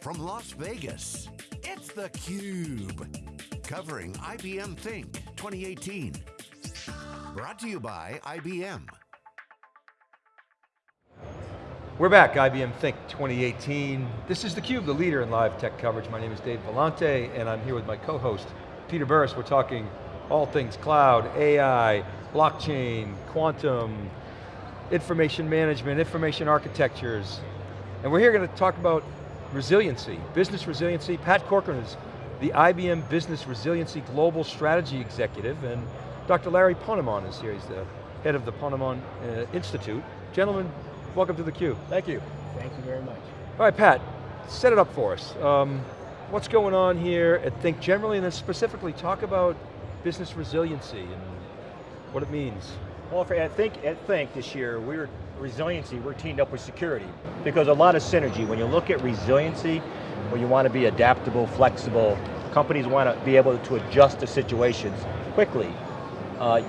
from Las Vegas, it's theCUBE. Covering IBM Think 2018. Brought to you by IBM. We're back, IBM Think 2018. This is theCUBE, the leader in live tech coverage. My name is Dave Vellante, and I'm here with my co-host, Peter Burris. We're talking all things cloud, AI, blockchain, quantum, information management, information architectures. And we're here going to talk about resiliency, business resiliency. Pat Corcoran is the IBM Business Resiliency Global Strategy Executive, and Dr. Larry Ponemon is here. He's the head of the Ponemon uh, Institute. Gentlemen, welcome to theCUBE. Thank you. Thank you very much. All right, Pat, set it up for us. Um, what's going on here at Think generally, and then specifically talk about business resiliency and what it means. Well, at Think, at Think this year, we were resiliency, we're teamed up with security because a lot of synergy. When you look at resiliency, when you want to be adaptable, flexible, companies want to be able to adjust to situations quickly. Uh,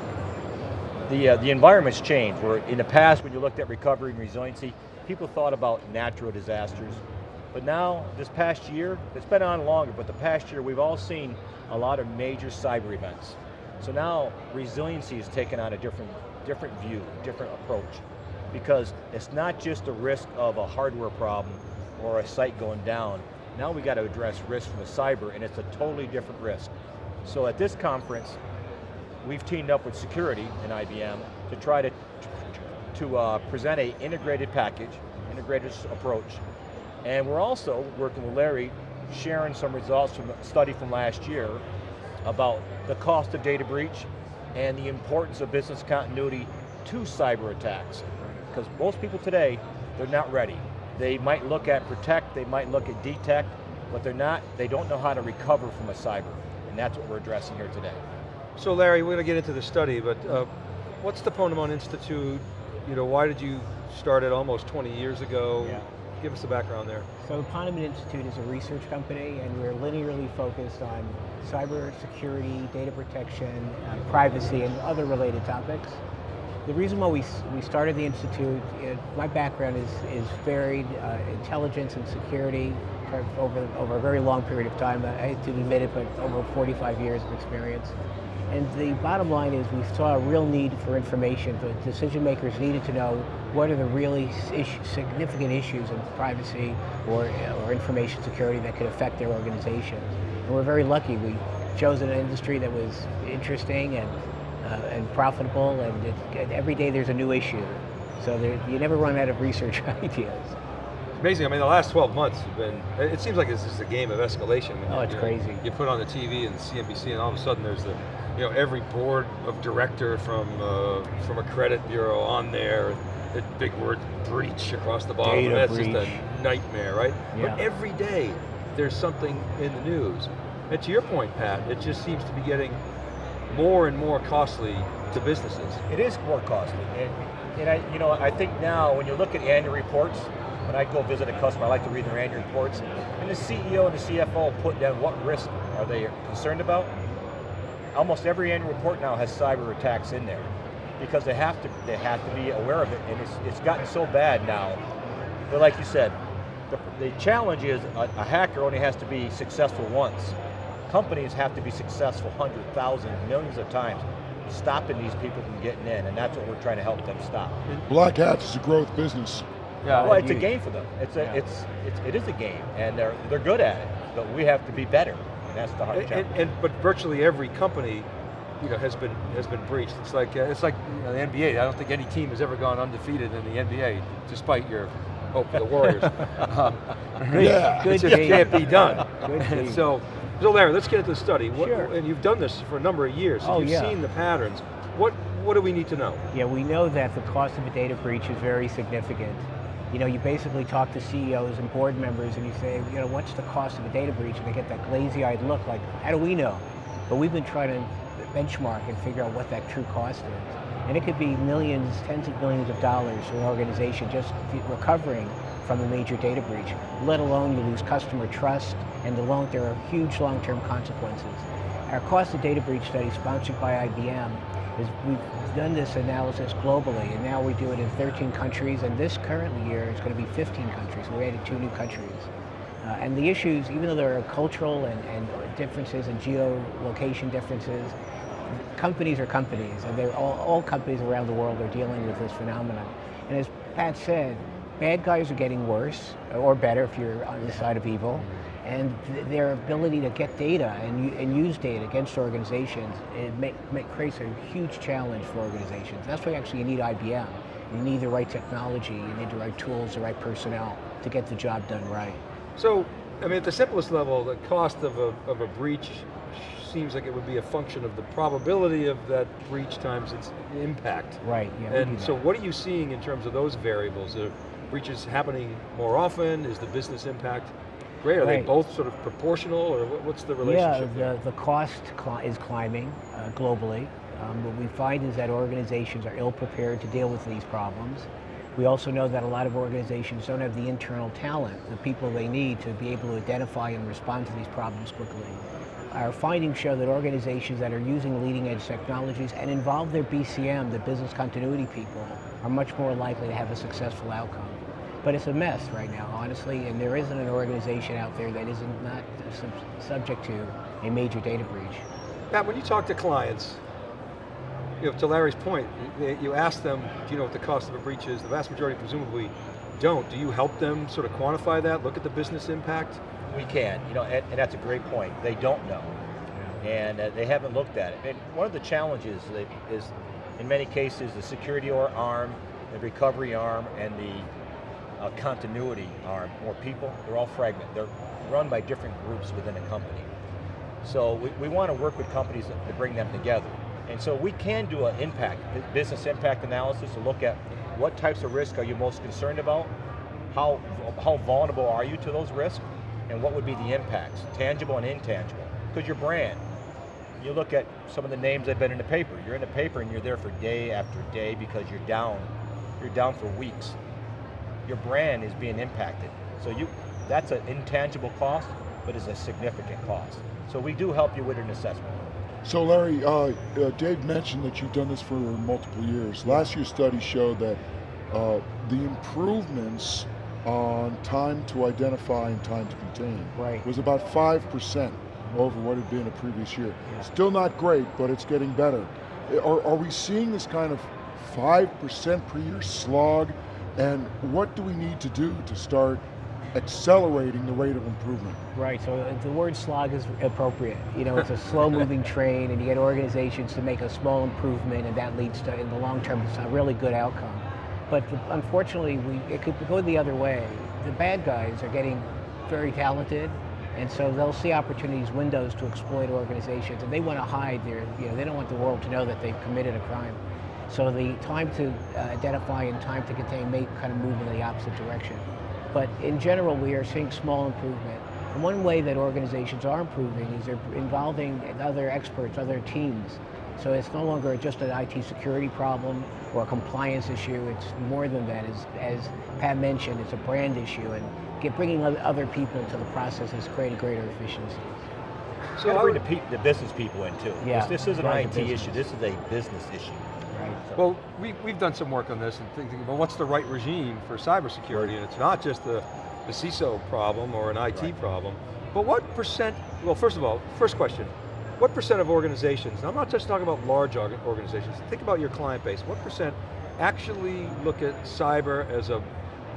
the, uh, the environment's changed, where in the past when you looked at recovery and resiliency, people thought about natural disasters, but now, this past year, it's been on longer, but the past year we've all seen a lot of major cyber events. So now, resiliency is taken on a different, different view, different approach because it's not just the risk of a hardware problem or a site going down. Now we got to address risk from the cyber and it's a totally different risk. So at this conference, we've teamed up with security in IBM to try to, to uh, present a integrated package, integrated approach. And we're also working with Larry, sharing some results from a study from last year about the cost of data breach and the importance of business continuity to cyber attacks because most people today, they're not ready. They might look at protect, they might look at detect, but they're not, they don't know how to recover from a cyber, and that's what we're addressing here today. So Larry, we're going to get into the study, but uh, what's the Ponemon Institute? You know, why did you start it almost 20 years ago? Yeah. Give us the background there. So the Ponemon Institute is a research company and we're linearly focused on cyber security, data protection, uh, privacy, and other related topics. The reason why we, we started the Institute, it, my background is, is varied uh, intelligence and security over, over a very long period of time. I hate to admit it, but over 45 years of experience. And the bottom line is we saw a real need for information. The decision makers needed to know what are the really significant issues in privacy or, or information security that could affect their organizations. And we're very lucky. We chose an industry that was interesting and uh, and profitable, and it, every day there's a new issue. So there, you never run out of research ideas. It's amazing, I mean the last 12 months have been, it seems like this is a game of escalation. Oh, it's you crazy. you put on the TV and CNBC and all of a sudden there's the, you know, every board of director from, uh, from a credit bureau on there, the big word breach across the bottom. Data That's breach. just a nightmare, right? Yeah. But every day there's something in the news. And to your point, Pat, it just seems to be getting more and more costly to businesses. It is more costly. And, and I, you know, I think now when you look at annual reports, when I go visit a customer, I like to read their annual reports, and the CEO and the CFO put down what risk are they concerned about. Almost every annual report now has cyber attacks in there because they have to they have to be aware of it, and it's, it's gotten so bad now. But like you said, the, the challenge is a, a hacker only has to be successful once companies have to be successful hundred thousand, millions of times, stopping these people from getting in, and that's what we're trying to help them stop. Black Hats is a growth business. Yeah, well, it's a game for them. It's a, yeah. it's, it's, it is a game, and they're, they're good at it, but we have to be better, and that's the hard and, challenge. And, and, but virtually every company you know, has been has been breached. It's like uh, it's like you know, the NBA. I don't think any team has ever gone undefeated in the NBA, despite your hope for the Warriors. um, yeah, it just can't be done. Good so so Larry, let's get into the study. What, sure. And you've done this for a number of years, oh, you've yeah. seen the patterns. What, what do we need to know? Yeah, we know that the cost of a data breach is very significant. You know, you basically talk to CEOs and board members and you say, you know, what's the cost of a data breach? And they get that glazy-eyed look like, how do we know? But we've been trying to benchmark and figure out what that true cost is. And it could be millions, tens of millions of dollars for an organization just recovering from a major data breach, let alone you lose customer trust, and the long, there are huge long-term consequences. Our cost of data breach study, sponsored by IBM, is we've done this analysis globally, and now we do it in 13 countries, and this current year is going to be 15 countries. We added two new countries. Uh, and the issues, even though there are cultural and, and differences and geolocation differences, companies are companies, and they're all, all companies around the world are dealing with this phenomenon. And as Pat said, bad guys are getting worse, or better if you're on the side of evil, and th their ability to get data and, and use data against organizations, it make, make, creates a huge challenge for organizations. That's why actually you need IBM. You need the right technology, you need the right tools, the right personnel to get the job done right. So, I mean, at the simplest level, the cost of a, of a breach seems like it would be a function of the probability of that breach times its impact. Right, yeah. And so what are you seeing in terms of those variables? Are breaches happening more often? Is the business impact great? Are right. they both sort of proportional or what's the relationship? Yeah, the, the cost is climbing uh, globally. Um, what we find is that organizations are ill prepared to deal with these problems. We also know that a lot of organizations don't have the internal talent, the people they need to be able to identify and respond to these problems quickly. Our findings show that organizations that are using leading edge technologies and involve their BCM, the business continuity people, are much more likely to have a successful outcome. But it's a mess right now, honestly, and there isn't an organization out there that isn't not sub subject to a major data breach. Matt, when you talk to clients, you know, to Larry's point, you ask them, do you know what the cost of a breach is? The vast majority presumably don't. Do you help them sort of quantify that, look at the business impact? We can, you know, and, and that's a great point. They don't know, and uh, they haven't looked at it. And one of the challenges is, in many cases, the security arm, the recovery arm, and the uh, continuity arm, more people, they're all fragmented. They're run by different groups within a company. So we, we want to work with companies to bring them together. And so we can do an impact, business impact analysis to look at what types of risk are you most concerned about, how, how vulnerable are you to those risks, and what would be the impacts, tangible and intangible. Because your brand, you look at some of the names that have been in the paper. You're in the paper and you're there for day after day because you're down. You're down for weeks. Your brand is being impacted. So you, that's an intangible cost, but it's a significant cost. So we do help you with an assessment. So Larry, uh, uh, Dave mentioned that you've done this for multiple years. Last year's study showed that uh, the improvements on time to identify and time to contain right. was about 5% over what it had been a previous year. Yeah. Still not great, but it's getting better. Are, are we seeing this kind of 5% per year slog? And what do we need to do to start accelerating the rate of improvement? Right, so the word slog is appropriate. You know, it's a slow moving train and you get organizations to make a small improvement and that leads to, in the long term, it's a really good outcome. But unfortunately, we, it could go the other way. The bad guys are getting very talented, and so they'll see opportunities, windows to exploit organizations, and they want to hide their, you know, they don't want the world to know that they've committed a crime. So the time to uh, identify and time to contain may kind of move in the opposite direction. But in general, we are seeing small improvement. And one way that organizations are improving is they're involving other experts, other teams, so it's no longer just an IT security problem or a compliance issue, it's more than that. As, as Pat mentioned, it's a brand issue and get, bringing other people into the process has created greater efficiency. So bring the, the, business people in too. Yeah, this, this is an IT issue, this is a business issue. Right. So. Well, we, we've done some work on this and thinking about what's the right regime for cybersecurity, and it's not just the, the CISO problem or an IT right. problem, but what percent, well first of all, first question, what percent of organizations, I'm not just talking about large organizations, think about your client base, what percent actually look at cyber as a,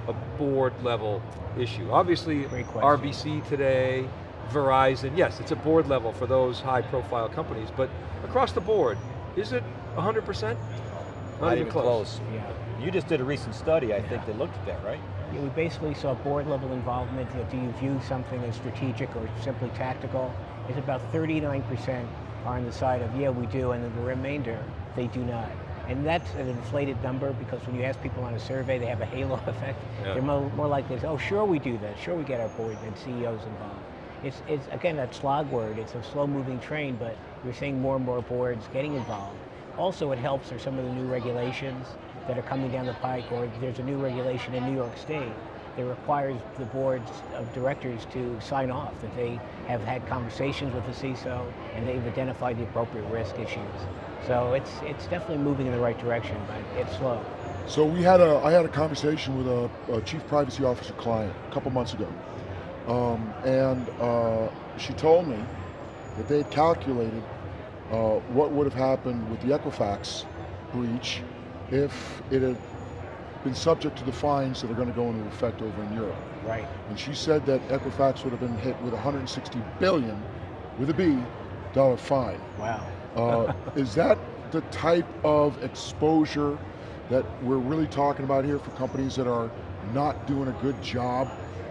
a board level issue? Obviously, RBC today, Verizon, yes, it's a board level for those high profile companies, but across the board, is it 100%? Not, Not even close. close. Yeah. You just did a recent study, I yeah. think, that looked at that, right? Yeah, we basically saw board level involvement. Do you view something as strategic or simply tactical? is about 39% are on the side of, yeah, we do, and then the remainder, they do not. And that's an inflated number because when you ask people on a survey, they have a halo effect. Yeah. They're more, more likely to say, oh, sure we do that. Sure we get our board and CEOs involved. It's, it's, again, that slog word. It's a slow moving train, but we're seeing more and more boards getting involved. Also, it helps are some of the new regulations that are coming down the pike, or there's a new regulation in New York State that requires the boards of directors to sign off that they have had conversations with the CISO and they've identified the appropriate risk issues. So it's it's definitely moving in the right direction, but it's slow. So we had a I had a conversation with a, a chief privacy officer client a couple months ago, Um, and uh, she told me that they had calculated uh, what would have happened with the Equifax breach if it had been subject to the fines that are going to go into effect over in Europe. Right. And she said that Equifax would have been hit with 160 billion, with a B, dollar fine. Wow. Uh, is that the type of exposure that we're really talking about here for companies that are not doing a good job,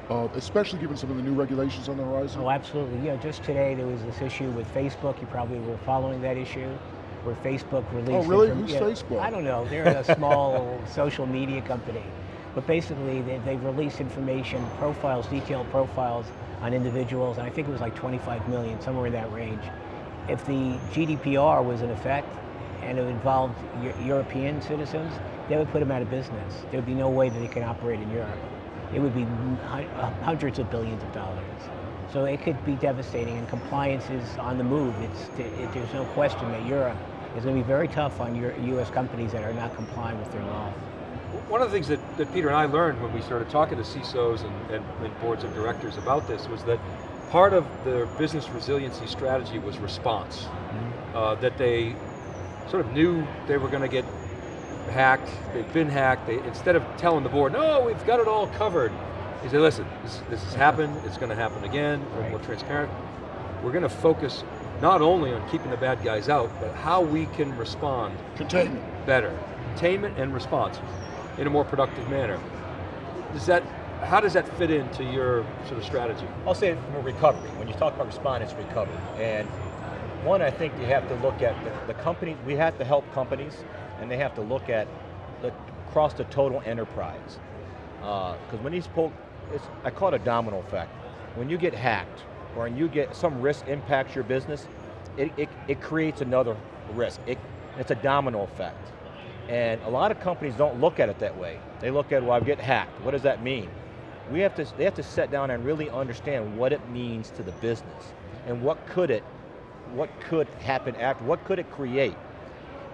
uh, especially given some of the new regulations on the horizon? Oh, absolutely. Yeah, just today there was this issue with Facebook. You probably were following that issue, where Facebook released. Oh, really? inform- Who's yeah, Facebook? I don't know. They're a small social media company, but basically they, they've released information, profiles, detailed profiles on individuals, and I think it was like 25 million, somewhere in that range. If the GDPR was in effect and it involved European citizens, they would put them out of business. There would be no way that they can operate in Europe. It would be uh, hundreds of billions of dollars. So it could be devastating, and compliance is on the move. It's, it, there's no question that Europe is going to be very tough on your U.S. companies that are not complying with their law. One of the things that, that Peter and I learned when we started talking to CISOs and, and, and boards of directors about this was that part of their business resiliency strategy was response. Uh, that they sort of knew they were going to get hacked, they've been hacked, they, instead of telling the board, no, we've got it all covered, they say, listen, this, this has happened, it's going to happen again, we're more transparent. We're going to focus not only on keeping the bad guys out, but how we can respond Containment. better. Containment and response in a more productive manner. Does that, how does that fit into your sort of strategy? I'll say from a recovery. When you talk about response, it's recovery. And one, I think you have to look at the, the company, we have to help companies, and they have to look at the, across the total enterprise. Uh, because when these pull, I call it a domino effect. When you get hacked, or when you get some risk impacts your business, it, it, it creates another risk. It, it's a domino effect. And a lot of companies don't look at it that way. They look at, well, I get hacked. What does that mean? We have to, they have to sit down and really understand what it means to the business and what could it, what could happen after, what could it create?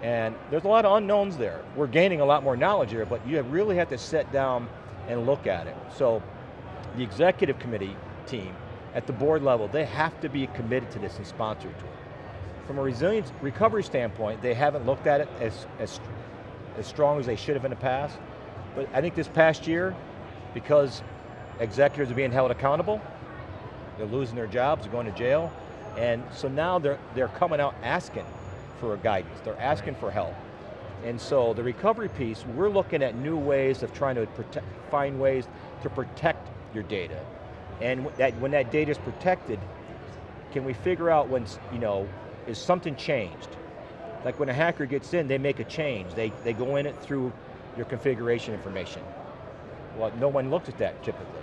And there's a lot of unknowns there. We're gaining a lot more knowledge here, but you really have to sit down and look at it. So the executive committee team at the board level, they have to be committed to this and sponsored to it. From a resilience recovery standpoint, they haven't looked at it as, as, as strong as they should have in the past. But I think this past year, because executives are being held accountable, they're losing their jobs, they're going to jail, and so now they're, they're coming out asking for a guidance, they're asking for help. And so the recovery piece, we're looking at new ways of trying to protect, find ways to protect your data. And that, when that data is protected, can we figure out when, you know, is something changed? Like when a hacker gets in, they make a change. They, they go in it through your configuration information. Well, no one looks at that typically.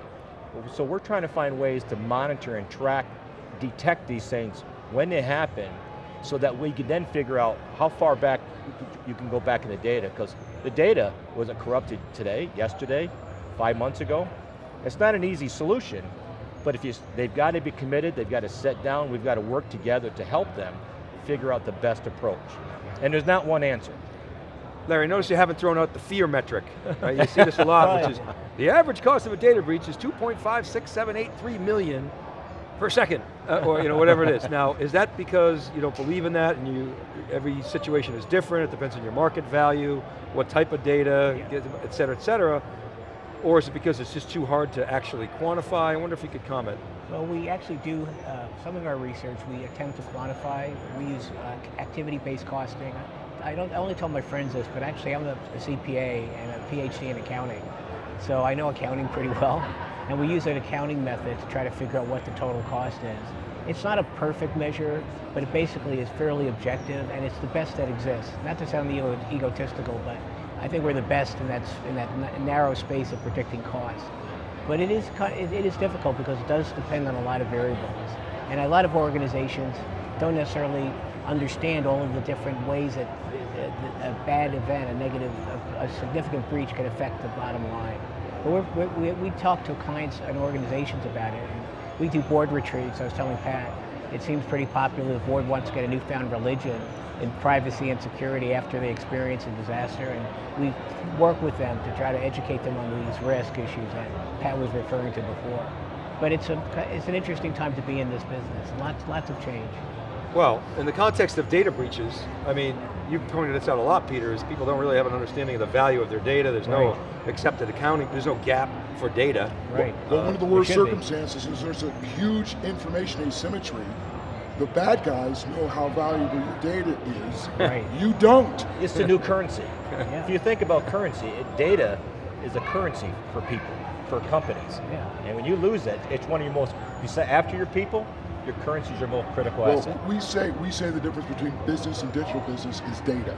So we're trying to find ways to monitor and track, detect these things when they happen, so that we can then figure out how far back you can- go back in the data, because the data wasn't corrupted today, yesterday, five months ago. It's not an easy solution, but if you, they've got to be committed, they've got to sit down, we've got to work together to help them figure out the best approach. And there's not one answer. Larry, notice you haven't thrown out the fear metric. Right? You see this a lot, oh, which is the average cost of a data breach is 2.56783 million per second, uh, or you know, whatever it is. Now, is that because you don't believe in that and you, every situation is different, it depends on your market value, what type of data, et cetera, et cetera, or is it because it's just too hard to actually quantify? I wonder if you could comment. Well, we actually do, uh, some of our research, we attempt to quantify. We use uh, activity-based costing. I don't I only tell my friends this, but actually I'm a, a CPA and a PhD in accounting. So I know accounting pretty well. And we use an accounting method to try to figure out what the total cost is. It's not a perfect measure, but it basically is fairly objective and it's the best that exists. Not to sound ego egotistical, but I think we're the best in that, in that narrow space of predicting cost. But it is, it, is difficult because it does depend on a lot of variables. And a lot of organizations don't necessarily understand all of the different ways that a, bad event, a negative, a, a significant breach can affect the bottom line. But we're, we, we talk to clients and organizations about it. And we do board retreats. I was telling Pat, it seems pretty popular. The board wants to get a newfound religion in privacy and security after they experience a disaster. And we work with them to try to educate them on these risk issues that Pat was referring to before. but it's a it's an interesting time to be in this business. Lots lots of change. Well, in the context of data breaches, I mean, you've pointed this out a lot, Peter, is people don't really have an understanding of the value of their data. There's no accepted accounting, there's no GAAP for data. Right. Well, one of the worst should be. circumstances is there's a huge information asymmetry. The bad guys know how valuable your data is. Right. You don't. It's the new currency. Yeah. If you think about currency, it, data is a currency for people, for companies. Yeah. And when you lose it, it's one of your most, you say after your people, your currency is your most critical Well, asset. we say we say the difference between business and digital business is data.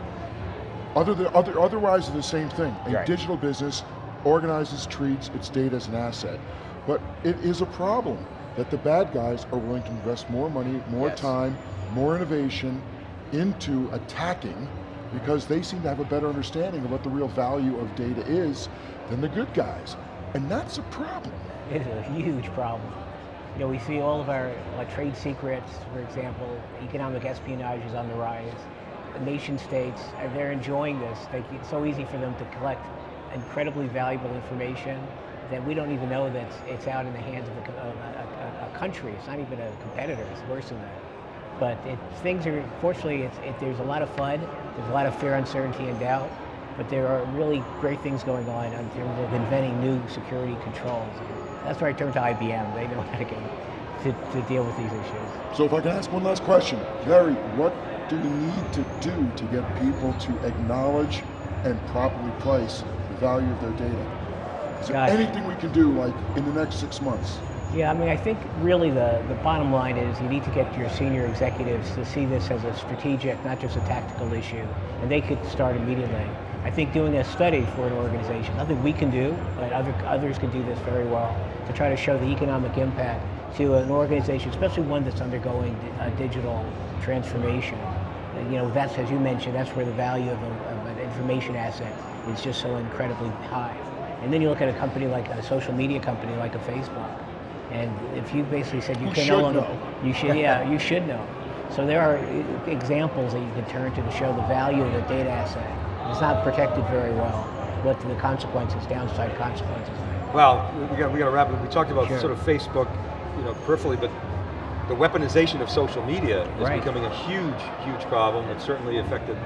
Other than, other, otherwise, they're the same thing. A Right. digital business organizes, treats its data as an asset. But it is a problem that the bad guys are willing to invest more money, more Yes. time, more innovation into attacking because they seem to have a better understanding of what the real value of data is than the good guys. And that's a problem. It is a huge problem. You know, we see all of our like trade secrets, for example, economic espionage is on the rise. The nation states, they're enjoying this. They, it's so easy for them to collect incredibly valuable information that we don't even know that it's, out in the hands of a, a, a, a country. It's not even a competitor, it's worse than that. But it, things are, fortunately, it, there's a lot of FUD, there's a lot of fear, uncertainty, and doubt, but there are really great things going on in terms of inventing new security controls. That's where I turn to IBM. They know how to, get, to, to deal with these issues. So if I can ask one last question, Larry, what do we need to do to get people to acknowledge and properly price the value of their data? Is there Gosh. anything we can do like in the next six months? Yeah, I mean, I think really the, the bottom line is you need to get your senior executives to see this as a strategic, not just a tactical issue, and they could start immediately. I think doing a study for an organization, nothing we can do, but other, others can do this very well, to try to show the economic impact to an organization, especially one that's undergoing a digital transformation. You know, that's, as you mentioned, that's where the value of, a, of an information asset is just so incredibly high. And then you look at a company like a social media company like a Facebook, and if you basically said you Who can should no longer, know. you should, yeah, you should know. So there are examples that you can turn to to show the value of the data asset. It's not protected very well. What the consequences, downside consequences. Well, we got, we got to wrap it. We talked about Sure. sort of Facebook, you know, peripherally, but the weaponization of social media is Right. becoming a huge, huge problem. It's certainly affected,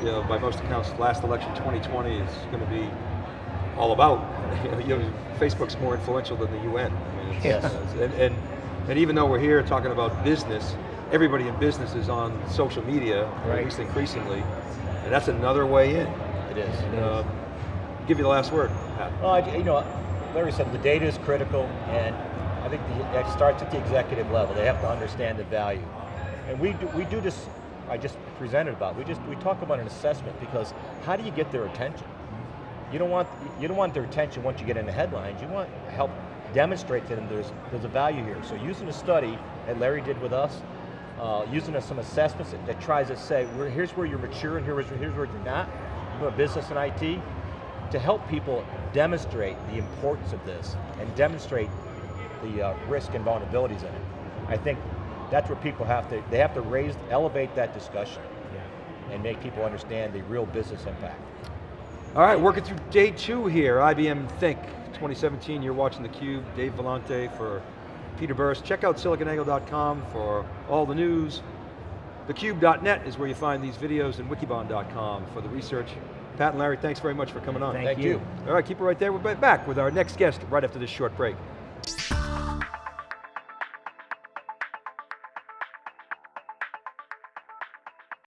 you know, by most accounts, last election 2020 is going to be all about, you know, Facebook's more influential than the UN. I mean, it's- and, and, and even though we're here talking about business, everybody in business is on social media, Right. at least increasingly, and that's another way in. It is. Um, give you the last word, Pat. Well, I, you know, Larry said the data is critical, and I think the, it starts at the executive level. They have to understand the value, and we do, we do this. I just presented about. We just we talk about an assessment because how do you get their attention? You don't want you don't want their attention once you get in the headlines. You want help demonstrate to them there's there's a value here. So using a study that Larry did with us, uh, using some assessments that, that tries to say here's where you're mature and here's here's where you're not. You know, business and IT to help people demonstrate the importance of this and demonstrate the uh, risk and vulnerabilities in it. I think that's where people have to, they have to raise, elevate that discussion and make people understand the real business impact. All right, working through day two here, IBM Think 2017. You're watching theCUBE, Dave Vellante for Peter Burris. Check out siliconangle.com for all the news. Thecube.net is where you find these videos and wikibon.com for the research. Pat and Larry, thanks very much for coming on. Thank Thank you. you. All right, keep it right there. We're back with our next guest right after this short break.